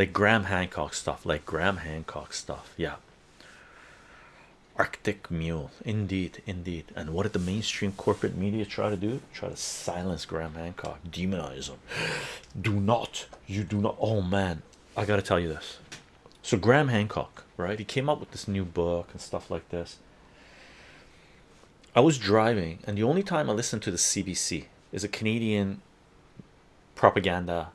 like Graham Hancock stuff, like Graham Hancock stuff. Yeah, Arctic Mule, indeed, indeed. And what did the mainstream corporate media try to do? Try to silence Graham Hancock, demonize him. Do not, you do not. Oh man, I gotta tell you this. So Graham Hancock, right? He came up with this new book and stuff like this. I was driving, and the only time I listened to the CBC is a Canadian propaganda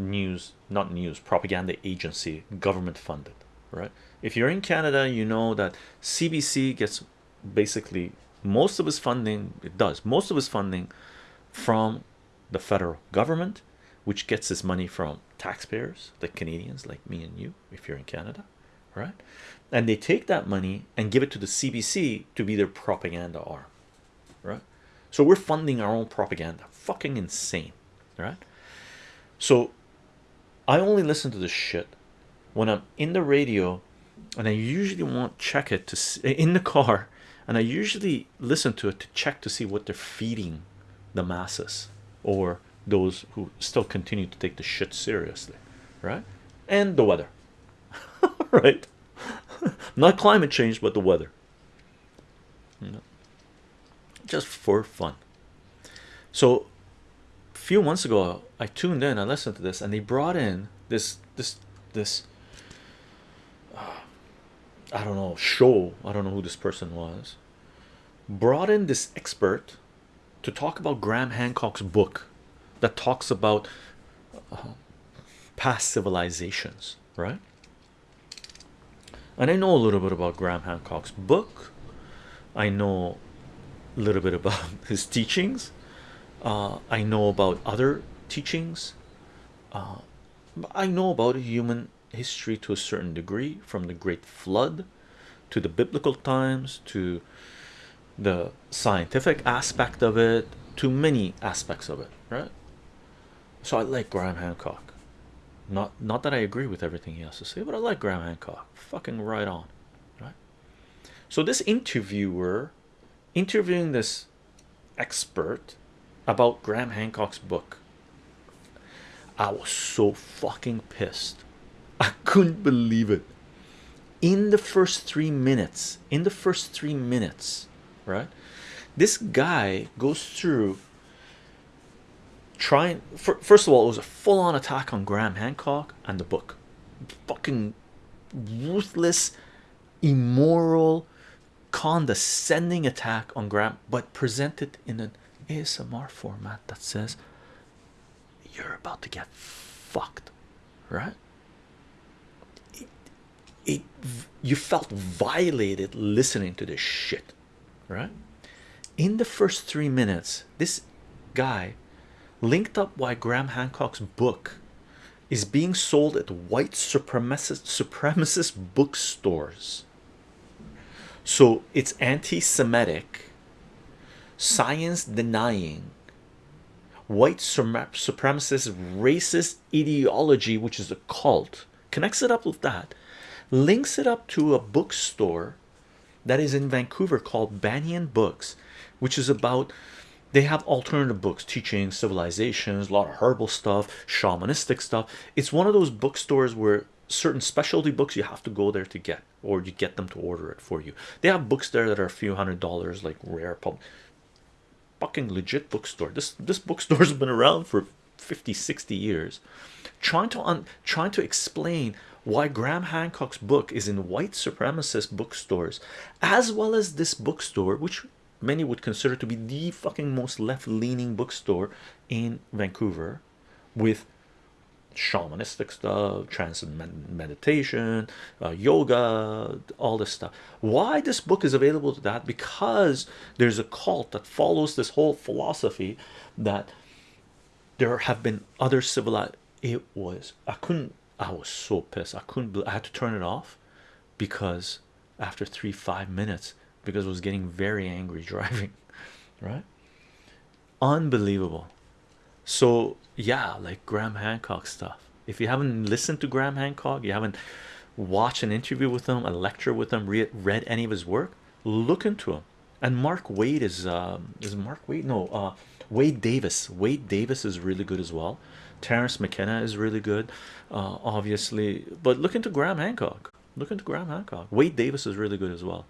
news, not news, propaganda agency, government funded, right? If you're in Canada, you know that CBC gets basically most of its funding, it does most of its funding from the federal government, which gets its money from taxpayers, like Canadians, like me and you, if you're in Canada, right? And they take that money and give it to the CBC to be their propaganda arm, right? So we're funding our own propaganda, fucking insane, right? So I only listen to this shit when I'm in the radio, and I usually won't check it to eh, in the car, and I usually listen to it to check to see what they're feeding the masses or those who still continue to take the shit seriously, right? And the weather, right? Not climate change, but the weather. Just for fun. So, few months ago, I tuned in, I listened to this, and they brought in this, this, this. Uh, I don't know show. I don't know who this person was. Brought in this expert to talk about Graham Hancock's book that talks about uh, past civilizations, right? And I know a little bit about Graham Hancock's book. I know a little bit about his teachings. Uh, I know about other teachings. Uh, I know about human history to a certain degree, from the Great Flood to the biblical times to the scientific aspect of it to many aspects of it, right? So I like Graham Hancock. Not not that I agree with everything he has to say, but I like Graham Hancock. Fucking right on, right? So this interviewer interviewing this expert about Graham Hancock's book. I was so fucking pissed. I couldn't believe it. In the first three minutes, in the first three minutes, right? This guy goes through trying first of all, it was a full-on attack on Graham Hancock and the book. Fucking ruthless, immoral, condescending attack on Graham, but presented in an ASMR format that says you're about to get fucked, right? It, it you felt violated listening to this shit, right? In the first three minutes, this guy linked up why Graham Hancock's book is being sold at white supremacist supremacist bookstores. So it's anti-Semitic, science denying, white supremacist racist ideology, which is a cult, connects it up with that, links it up to a bookstore that is in Vancouver called Banyen Books, which is about they have alternative books teaching civilizations a lot of herbal stuff shamanistic stuff. It's one of those bookstores where certain specialty books you have to go there to get or you get them to order it for you. They have books there that are a few hundred dollars like rare pub fucking legit bookstore. This this bookstore's been around for 50 60 years. Trying to un trying to explain why Graham Hancock's book is in white supremacist bookstores as well as this bookstore which many would consider to be the fucking most left-leaning bookstore in Vancouver with shamanistic stuff trance meditation uh, yoga all this stuff why this book is available to that because there's a cult that follows this whole philosophy that there have been other civilized it was i couldn't i was so pissed i couldn't i had to turn it off because after three five minutes because I was getting very angry driving, right? Unbelievable. So, yeah, like Graham Hancock stuff. If you haven't listened to Graham Hancock, you haven't watched an interview with him, a lecture with him, read, read any of his work, look into him. And Mark Wade is um, is Mark Wade? No, uh, Wade Davis. Wade Davis is really good as well. Terence McKenna is really good, uh, obviously. But look into Graham Hancock. Look into Graham Hancock. Wade Davis is really good as well.